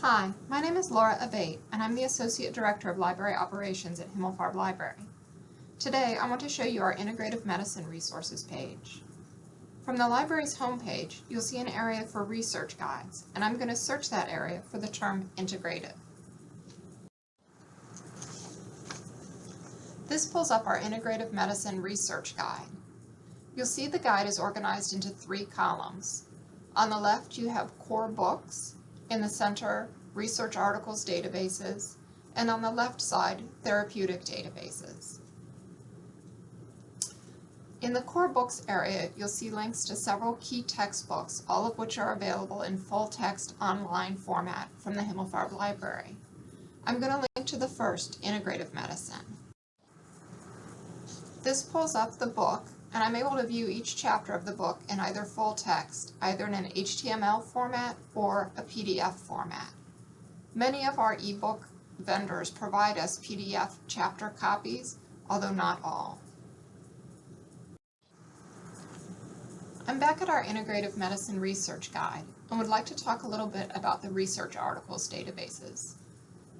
Hi, my name is Laura Abate, and I'm the Associate Director of Library Operations at Himmelfarb Library. Today, I want to show you our Integrative Medicine Resources page. From the library's homepage, you'll see an area for research guides, and I'm going to search that area for the term integrative. This pulls up our Integrative Medicine Research Guide. You'll see the guide is organized into three columns. On the left, you have core books, in the center, research articles databases, and on the left side, therapeutic databases. In the core books area, you'll see links to several key textbooks, all of which are available in full-text online format from the Himmelfarb Library. I'm going to link to the first, Integrative Medicine. This pulls up the book, and I'm able to view each chapter of the book in either full text, either in an HTML format or a PDF format. Many of our ebook vendors provide us PDF chapter copies, although not all. I'm back at our Integrative Medicine Research Guide and would like to talk a little bit about the research articles databases.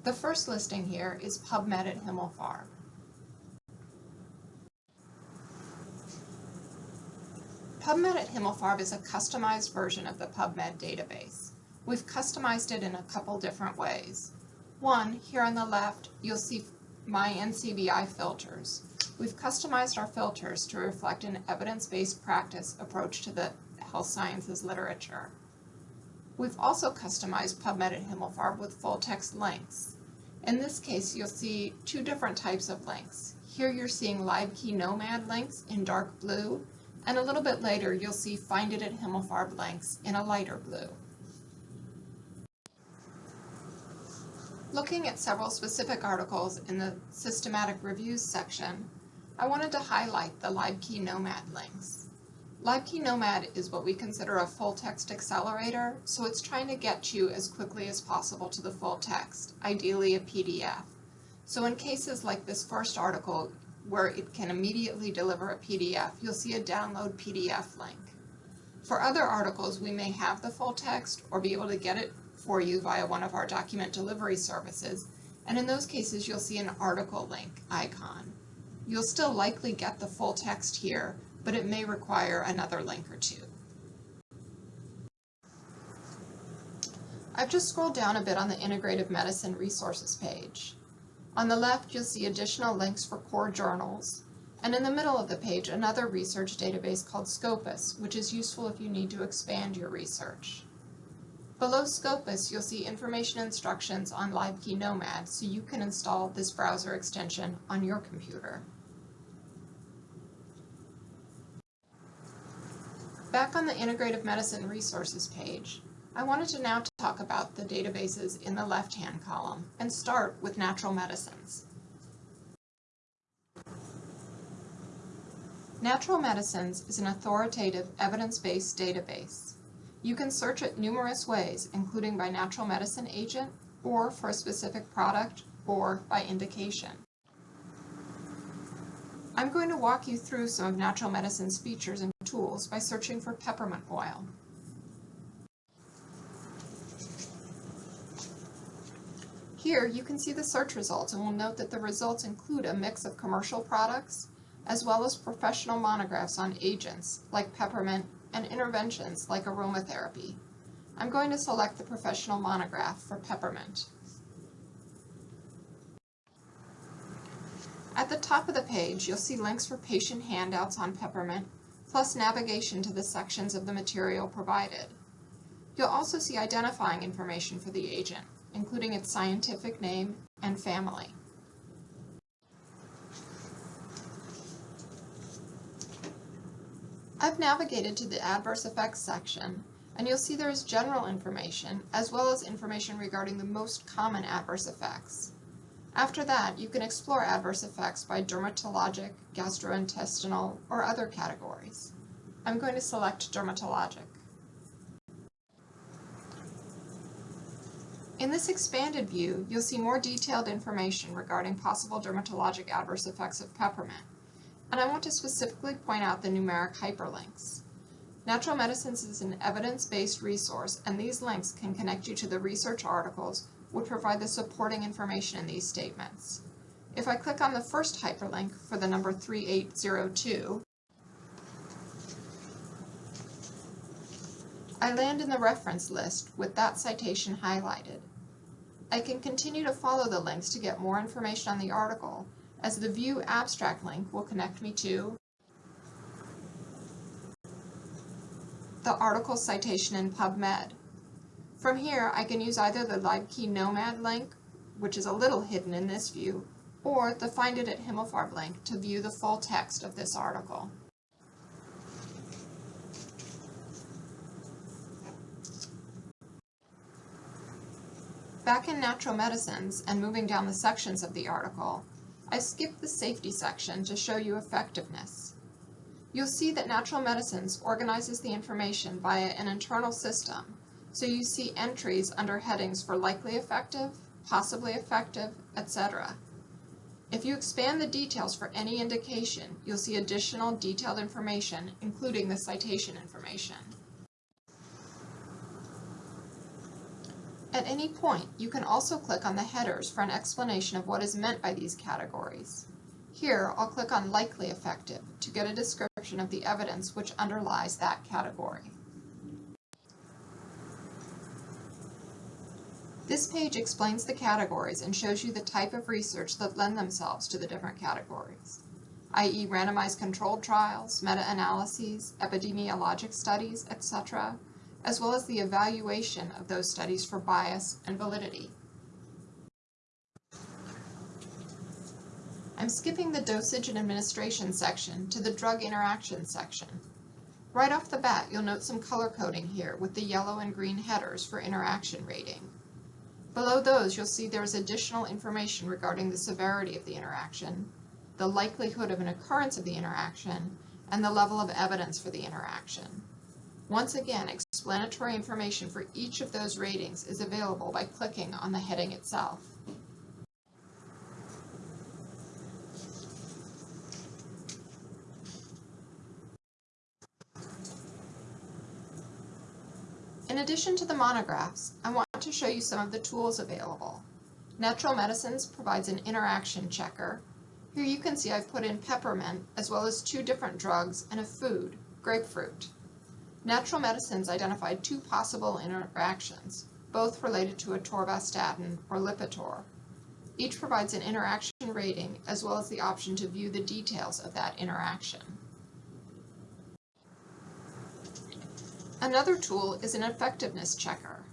The first listing here is PubMed at Himmelfarb. PubMed at Himmelfarb is a customized version of the PubMed database. We've customized it in a couple different ways. One, here on the left, you'll see my NCBI filters. We've customized our filters to reflect an evidence-based practice approach to the health sciences literature. We've also customized PubMed at Himmelfarb with full-text links. In this case, you'll see two different types of links. Here you're seeing LibKey Nomad links in dark blue, and a little bit later you'll see Find It at Himmelfarb links in a lighter blue. Looking at several specific articles in the Systematic Reviews section, I wanted to highlight the LibKey Nomad links. LibKey Nomad is what we consider a full-text accelerator, so it's trying to get you as quickly as possible to the full text, ideally a PDF. So in cases like this first article, where it can immediately deliver a PDF, you'll see a download PDF link. For other articles, we may have the full text or be able to get it for you via one of our document delivery services, and in those cases you'll see an article link icon. You'll still likely get the full text here, but it may require another link or two. I've just scrolled down a bit on the Integrative Medicine Resources page. On the left, you'll see additional links for core journals, and in the middle of the page, another research database called Scopus, which is useful if you need to expand your research. Below Scopus, you'll see information instructions on LibKey Nomad, so you can install this browser extension on your computer. Back on the Integrative Medicine Resources page, I wanted to now talk about the databases in the left-hand column and start with natural medicines. Natural Medicines is an authoritative, evidence-based database. You can search it numerous ways, including by natural medicine agent, or for a specific product, or by indication. I'm going to walk you through some of natural medicine's features and tools by searching for peppermint oil. Here you can see the search results and will note that the results include a mix of commercial products as well as professional monographs on agents like peppermint and interventions like aromatherapy. I'm going to select the professional monograph for peppermint. At the top of the page, you'll see links for patient handouts on peppermint, plus navigation to the sections of the material provided. You'll also see identifying information for the agent, including its scientific name and family. I've navigated to the Adverse Effects section, and you'll see there is general information, as well as information regarding the most common adverse effects. After that, you can explore adverse effects by dermatologic, gastrointestinal, or other categories. I'm going to select dermatologic. In this expanded view, you'll see more detailed information regarding possible dermatologic adverse effects of peppermint, and I want to specifically point out the numeric hyperlinks. Natural Medicines is an evidence-based resource, and these links can connect you to the research articles which provide the supporting information in these statements. If I click on the first hyperlink for the number 3802, I land in the reference list with that citation highlighted. I can continue to follow the links to get more information on the article, as the View Abstract link will connect me to the article citation in PubMed. From here, I can use either the LibKey Nomad link, which is a little hidden in this view, or the Find It at Himmelfarb link to view the full text of this article. Back in Natural Medicines and moving down the sections of the article, I skipped the safety section to show you effectiveness. You'll see that Natural Medicines organizes the information via an internal system, so you see entries under headings for likely effective, possibly effective, etc. If you expand the details for any indication, you'll see additional detailed information, including the citation information. At any point, you can also click on the headers for an explanation of what is meant by these categories. Here, I'll click on Likely Effective to get a description of the evidence which underlies that category. This page explains the categories and shows you the type of research that lend themselves to the different categories, i.e. randomized controlled trials, meta-analyses, epidemiologic studies, etc., as well as the evaluation of those studies for bias and validity. I'm skipping the dosage and administration section to the drug interaction section. Right off the bat, you'll note some color coding here with the yellow and green headers for interaction rating. Below those, you'll see there is additional information regarding the severity of the interaction, the likelihood of an occurrence of the interaction, and the level of evidence for the interaction. Once again, explanatory information for each of those ratings is available by clicking on the heading itself. In addition to the monographs, I want to show you some of the tools available. Natural Medicines provides an interaction checker. Here you can see I've put in peppermint as well as two different drugs and a food, grapefruit. Natural Medicines identified two possible interactions, both related to atorvastatin or Lipitor. Each provides an interaction rating as well as the option to view the details of that interaction. Another tool is an effectiveness checker.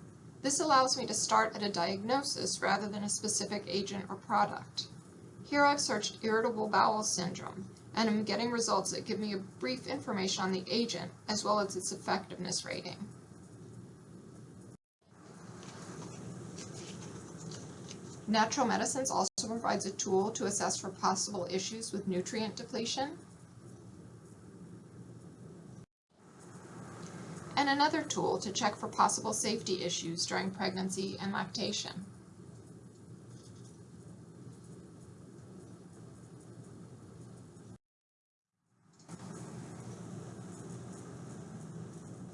This allows me to start at a diagnosis rather than a specific agent or product. Here I've searched irritable bowel syndrome and I'm getting results that give me a brief information on the agent as well as its effectiveness rating. Natural Medicines also provides a tool to assess for possible issues with nutrient depletion. And another tool to check for possible safety issues during pregnancy and lactation.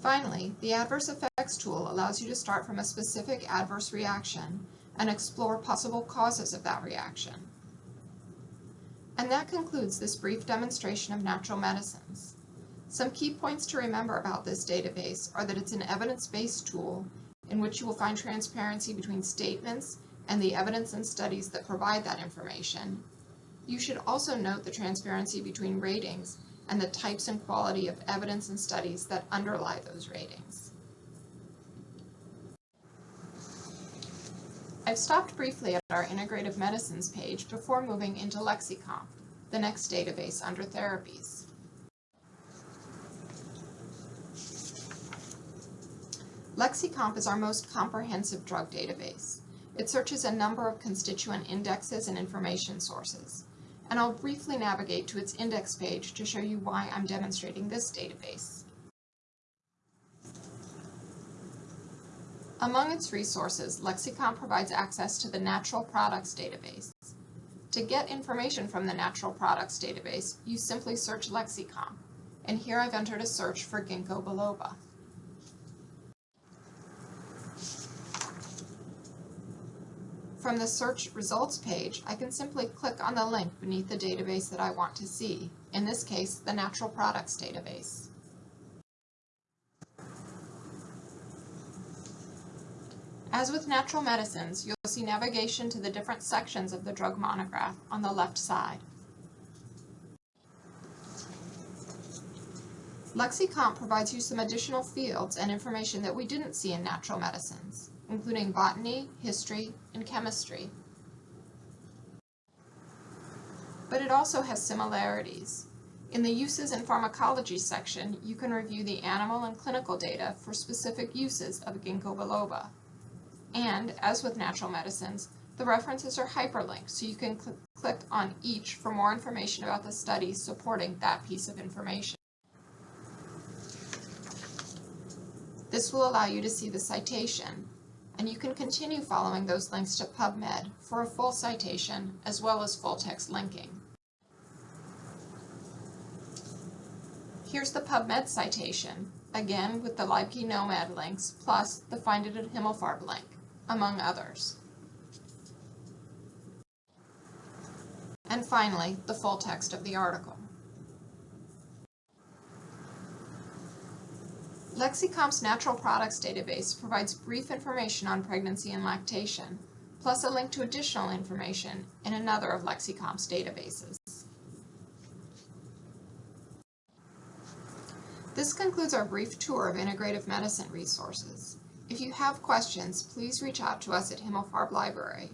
Finally, the Adverse Effects tool allows you to start from a specific adverse reaction and explore possible causes of that reaction. And that concludes this brief demonstration of natural medicines. Some key points to remember about this database are that it's an evidence-based tool in which you will find transparency between statements and the evidence and studies that provide that information. You should also note the transparency between ratings and the types and quality of evidence and studies that underlie those ratings. I've stopped briefly at our Integrative Medicines page before moving into LexiComp, the next database under therapies. LexiComp is our most comprehensive drug database. It searches a number of constituent indexes and information sources and I'll briefly navigate to its index page to show you why I'm demonstrating this database. Among its resources, LexiComp provides access to the Natural Products database. To get information from the Natural Products database, you simply search LexiComp. and here I've entered a search for ginkgo biloba. From the search results page, I can simply click on the link beneath the database that I want to see, in this case, the Natural Products database. As with natural medicines, you'll see navigation to the different sections of the drug monograph on the left side. LexiComp provides you some additional fields and information that we didn't see in natural medicines including botany, history, and chemistry. But it also has similarities. In the Uses and Pharmacology section, you can review the animal and clinical data for specific uses of ginkgo biloba. And, as with natural medicines, the references are hyperlinked, so you can cl click on each for more information about the study supporting that piece of information. This will allow you to see the citation, and you can continue following those links to PubMed for a full citation as well as full text linking. Here's the PubMed citation, again with the LibKey Nomad links plus the Find It at Himmelfarb link, among others. And finally, the full text of the article. LexiComp's Natural Products database provides brief information on pregnancy and lactation, plus a link to additional information in another of LexiComp's databases. This concludes our brief tour of integrative medicine resources. If you have questions, please reach out to us at Himmelfarb Library.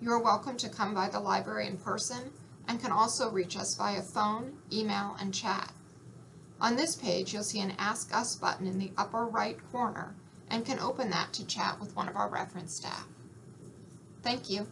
You are welcome to come by the library in person and can also reach us via phone, email, and chat. On this page, you'll see an Ask Us button in the upper right corner and can open that to chat with one of our reference staff. Thank you.